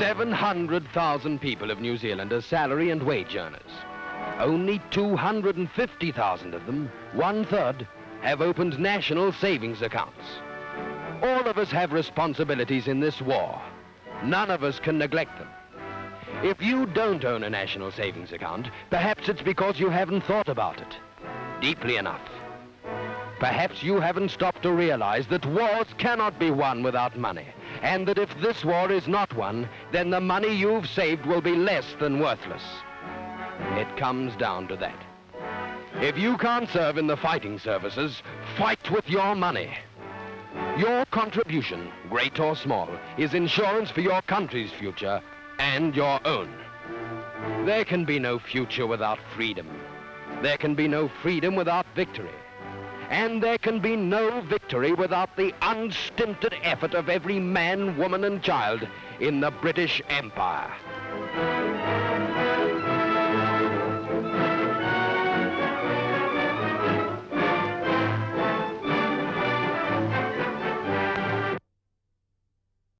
700,000 people of New Zealand are salary and wage earners. Only 250,000 of them, one-third, have opened national savings accounts. All of us have responsibilities in this war. None of us can neglect them. If you don't own a national savings account, perhaps it's because you haven't thought about it deeply enough. Perhaps you haven't stopped to realize that wars cannot be won without money, and that if this war is not won, then the money you've saved will be less than worthless. It comes down to that. If you can't serve in the fighting services, fight with your money. Your contribution, great or small, is insurance for your country's future and your own. There can be no future without freedom. There can be no freedom without victory. And there can be no victory without the unstinted effort of every man, woman and child in the British Empire.